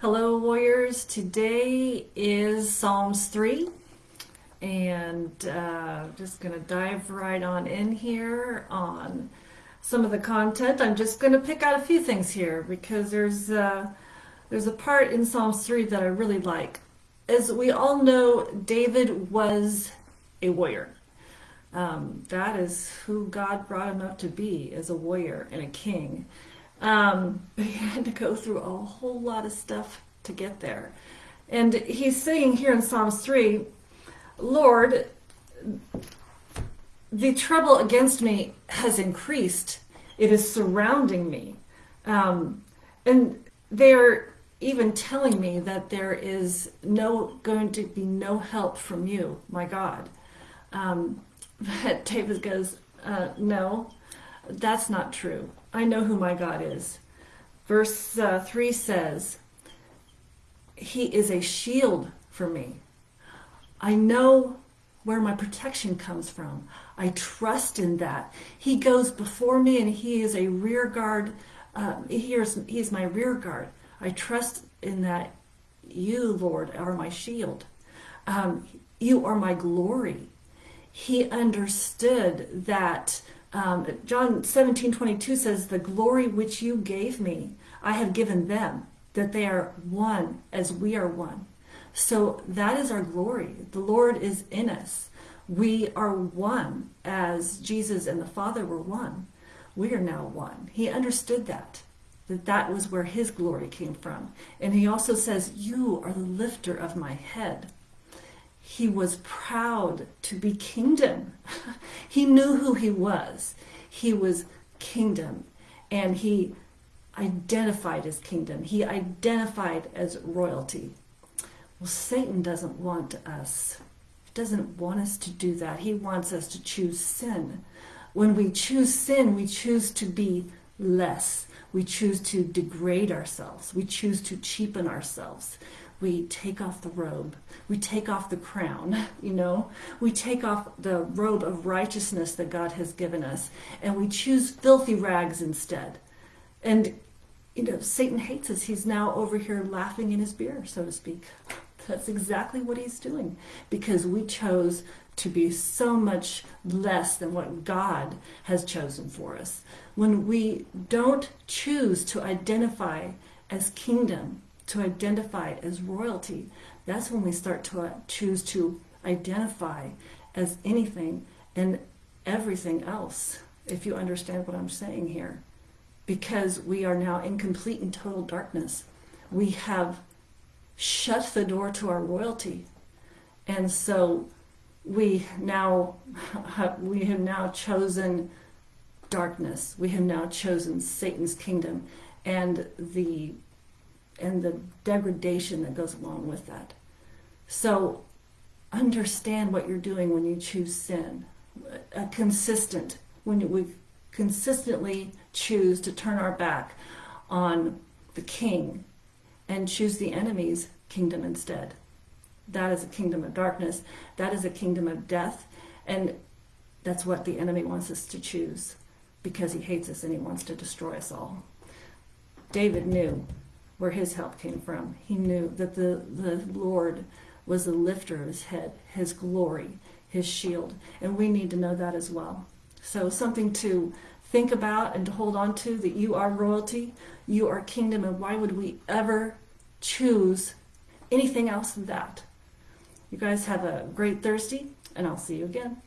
Hello, warriors. Today is Psalms 3, and uh, just going to dive right on in here on some of the content. I'm just going to pick out a few things here because there's uh, there's a part in Psalms 3 that I really like. As we all know, David was a warrior. Um, that is who God brought him up to be, as a warrior and a king. Um, but he had to go through a whole lot of stuff to get there. And he's saying here in Psalms 3, Lord, the trouble against me has increased. It is surrounding me. Um, and they're even telling me that there is no going to be no help from you, my God. Um, but David goes, uh, no, that's not true. I know who my God is. Verse uh, 3 says, He is a shield for me. I know where my protection comes from. I trust in that. He goes before me and He is a rear guard. Uh, he is, he's my rear guard. I trust in that you, Lord, are my shield. Um, you are my glory. He understood that um, John 17, 22 says, The glory which you gave me, I have given them, that they are one as we are one. So that is our glory. The Lord is in us. We are one as Jesus and the Father were one. We are now one. He understood that, that that was where his glory came from. And he also says, You are the lifter of my head he was proud to be kingdom. he knew who he was. He was kingdom. And he identified as kingdom. He identified as royalty. Well, Satan doesn't want us. He doesn't want us to do that. He wants us to choose sin. When we choose sin, we choose to be less. We choose to degrade ourselves. We choose to cheapen ourselves we take off the robe. We take off the crown you know? We take off the robe of righteousness that god has given us and we choose filthy rags instead. And you know satan hates us. He's now over here laughing in his beer so to speak. That's exactly what he's doing because we chose to be so much less than what God has chosen for us. When we don't choose to identify as kingdom, to identify as royalty, that's when we start to uh, choose to identify as anything and everything else, if you understand what I'm saying here. Because we are now in complete and total darkness. We have shut the door to our royalty. And so we now we have now chosen darkness. We have now chosen Satan's kingdom and the and the degradation that goes along with that. So understand what you're doing when you choose sin. A consistent, when we consistently choose to turn our back on the king and choose the enemy's kingdom instead. That is a kingdom of darkness. That is a kingdom of death. And that's what the enemy wants us to choose because he hates us and he wants to destroy us all. David knew where his help came from. He knew that the, the Lord was the lifter of his head, his glory, his shield. And we need to know that as well. So something to think about and to hold on to that you are royalty, you are kingdom, and why would we ever choose anything else than that? You guys have a great Thursday, and I'll see you again.